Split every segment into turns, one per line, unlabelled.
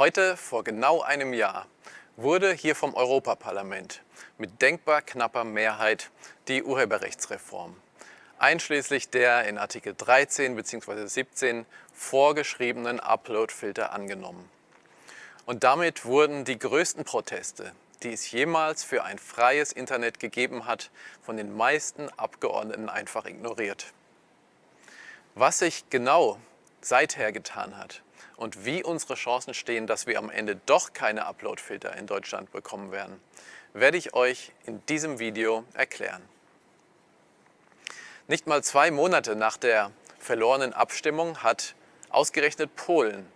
Heute, vor genau einem Jahr, wurde hier vom Europaparlament mit denkbar knapper Mehrheit die Urheberrechtsreform, einschließlich der in Artikel 13 bzw. 17 vorgeschriebenen Upload-Filter angenommen. Und damit wurden die größten Proteste, die es jemals für ein freies Internet gegeben hat, von den meisten Abgeordneten einfach ignoriert. Was sich genau seither getan hat und wie unsere Chancen stehen, dass wir am Ende doch keine Uploadfilter in Deutschland bekommen werden, werde ich euch in diesem Video erklären. Nicht mal zwei Monate nach der verlorenen Abstimmung hat ausgerechnet Polen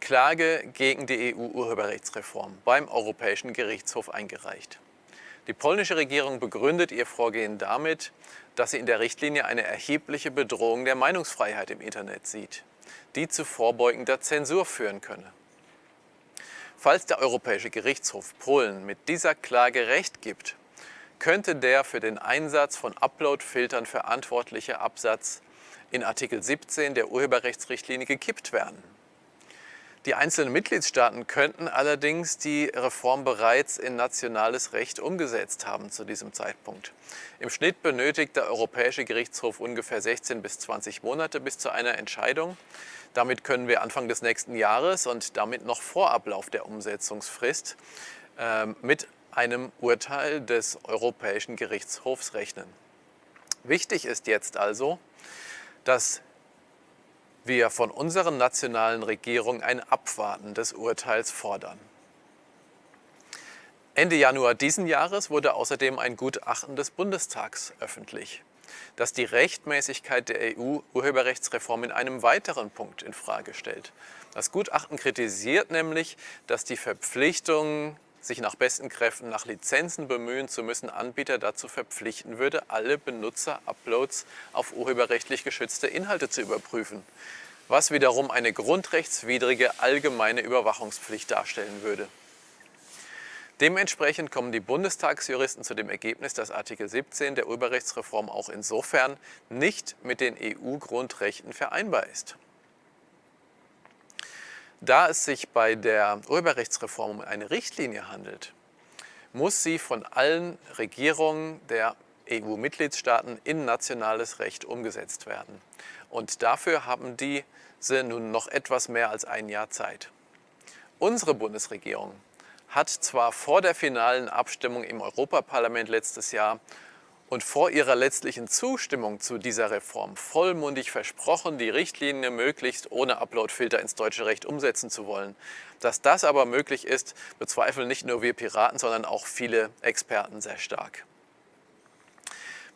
Klage gegen die EU-Urheberrechtsreform beim Europäischen Gerichtshof eingereicht. Die polnische Regierung begründet ihr Vorgehen damit, dass sie in der Richtlinie eine erhebliche Bedrohung der Meinungsfreiheit im Internet sieht, die zu vorbeugender Zensur führen könne. Falls der Europäische Gerichtshof Polen mit dieser Klage Recht gibt, könnte der für den Einsatz von Upload-Filtern verantwortliche Absatz in Artikel 17 der Urheberrechtsrichtlinie gekippt werden. Die einzelnen Mitgliedstaaten könnten allerdings die Reform bereits in nationales Recht umgesetzt haben zu diesem Zeitpunkt. Im Schnitt benötigt der Europäische Gerichtshof ungefähr 16 bis 20 Monate bis zu einer Entscheidung. Damit können wir Anfang des nächsten Jahres und damit noch vor Ablauf der Umsetzungsfrist äh, mit einem Urteil des Europäischen Gerichtshofs rechnen. Wichtig ist jetzt also, dass wir von unseren nationalen Regierungen ein Abwarten des Urteils fordern. Ende Januar diesen Jahres wurde außerdem ein Gutachten des Bundestags öffentlich, das die Rechtmäßigkeit der EU-Urheberrechtsreform in einem weiteren Punkt in Frage stellt. Das Gutachten kritisiert nämlich, dass die Verpflichtung sich nach besten Kräften nach Lizenzen bemühen zu müssen, Anbieter dazu verpflichten würde, alle Benutzer-Uploads auf urheberrechtlich geschützte Inhalte zu überprüfen, was wiederum eine grundrechtswidrige allgemeine Überwachungspflicht darstellen würde. Dementsprechend kommen die Bundestagsjuristen zu dem Ergebnis, dass Artikel 17 der Urheberrechtsreform auch insofern nicht mit den EU-Grundrechten vereinbar ist. Da es sich bei der Urheberrechtsreform um eine Richtlinie handelt, muss sie von allen Regierungen der EU-Mitgliedstaaten in nationales Recht umgesetzt werden. Und dafür haben diese nun noch etwas mehr als ein Jahr Zeit. Unsere Bundesregierung hat zwar vor der finalen Abstimmung im Europaparlament letztes Jahr und vor ihrer letztlichen Zustimmung zu dieser Reform vollmundig versprochen, die Richtlinie möglichst ohne Uploadfilter ins deutsche Recht umsetzen zu wollen. Dass das aber möglich ist, bezweifeln nicht nur wir Piraten, sondern auch viele Experten sehr stark.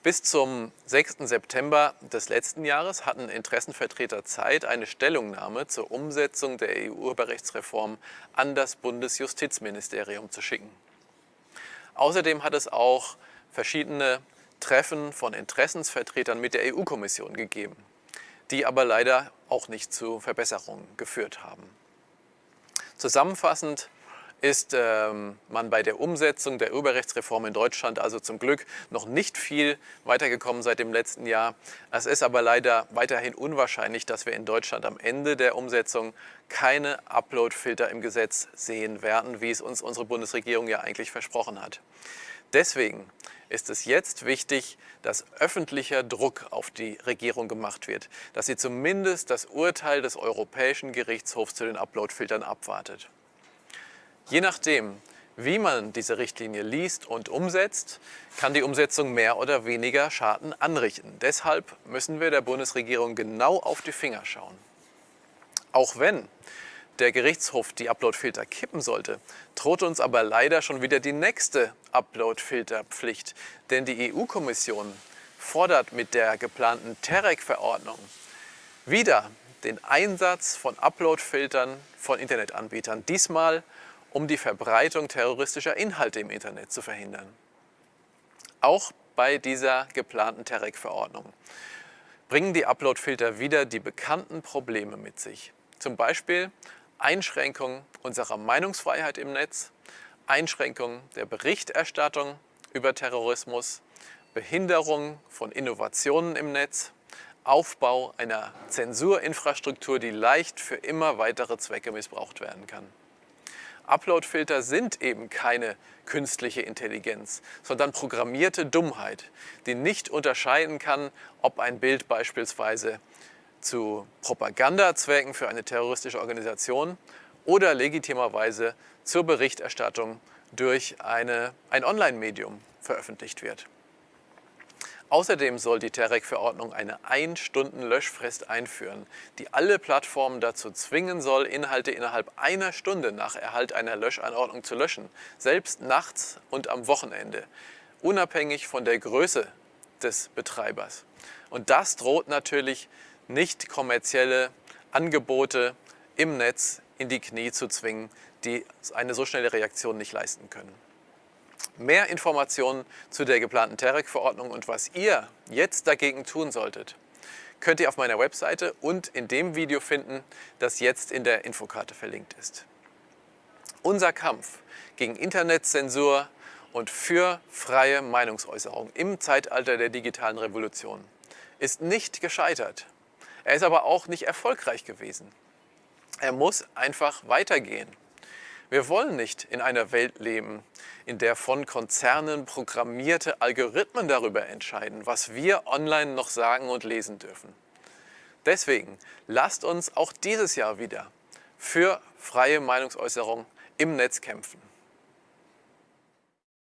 Bis zum 6. September des letzten Jahres hatten Interessenvertreter Zeit, eine Stellungnahme zur Umsetzung der EU-Urheberrechtsreform an das Bundesjustizministerium zu schicken. Außerdem hat es auch verschiedene Treffen von Interessensvertretern mit der EU-Kommission gegeben, die aber leider auch nicht zu Verbesserungen geführt haben. Zusammenfassend ist ähm, man bei der Umsetzung der Urheberrechtsreform in Deutschland also zum Glück noch nicht viel weitergekommen seit dem letzten Jahr. Es ist aber leider weiterhin unwahrscheinlich, dass wir in Deutschland am Ende der Umsetzung keine Upload-Filter im Gesetz sehen werden, wie es uns unsere Bundesregierung ja eigentlich versprochen hat. Deswegen ist es jetzt wichtig, dass öffentlicher Druck auf die Regierung gemacht wird, dass sie zumindest das Urteil des Europäischen Gerichtshofs zu den Uploadfiltern abwartet. Je nachdem, wie man diese Richtlinie liest und umsetzt, kann die Umsetzung mehr oder weniger Schaden anrichten. Deshalb müssen wir der Bundesregierung genau auf die Finger schauen. Auch wenn der Gerichtshof die Uploadfilter kippen sollte, droht uns aber leider schon wieder die nächste Uploadfilterpflicht. Denn die EU-Kommission fordert mit der geplanten TEREC-Verordnung wieder den Einsatz von Uploadfiltern von Internetanbietern. Diesmal um die Verbreitung terroristischer Inhalte im Internet zu verhindern. Auch bei dieser geplanten TEREC-Verordnung bringen die Uploadfilter wieder die bekannten Probleme mit sich. Zum Beispiel Einschränkung unserer Meinungsfreiheit im Netz, Einschränkung der Berichterstattung über Terrorismus, Behinderung von Innovationen im Netz, Aufbau einer Zensurinfrastruktur, die leicht für immer weitere Zwecke missbraucht werden kann. Uploadfilter sind eben keine künstliche Intelligenz, sondern programmierte Dummheit, die nicht unterscheiden kann, ob ein Bild beispielsweise zu Propagandazwecken für eine terroristische Organisation oder legitimerweise zur Berichterstattung durch eine, ein Online-Medium veröffentlicht wird. Außerdem soll die TEREC-Verordnung eine 1-Stunden-Löschfrist einführen, die alle Plattformen dazu zwingen soll, Inhalte innerhalb einer Stunde nach Erhalt einer Löschanordnung zu löschen, selbst nachts und am Wochenende, unabhängig von der Größe des Betreibers. Und das droht natürlich nicht kommerzielle Angebote im Netz in die Knie zu zwingen, die eine so schnelle Reaktion nicht leisten können. Mehr Informationen zu der geplanten TEREC-Verordnung und was ihr jetzt dagegen tun solltet, könnt ihr auf meiner Webseite und in dem Video finden, das jetzt in der Infokarte verlinkt ist. Unser Kampf gegen Internetzensur und für freie Meinungsäußerung im Zeitalter der digitalen Revolution ist nicht gescheitert. Er ist aber auch nicht erfolgreich gewesen. Er muss einfach weitergehen. Wir wollen nicht in einer Welt leben, in der von Konzernen programmierte Algorithmen darüber entscheiden, was wir online noch sagen und lesen dürfen. Deswegen lasst uns auch dieses Jahr wieder für freie Meinungsäußerung im Netz kämpfen.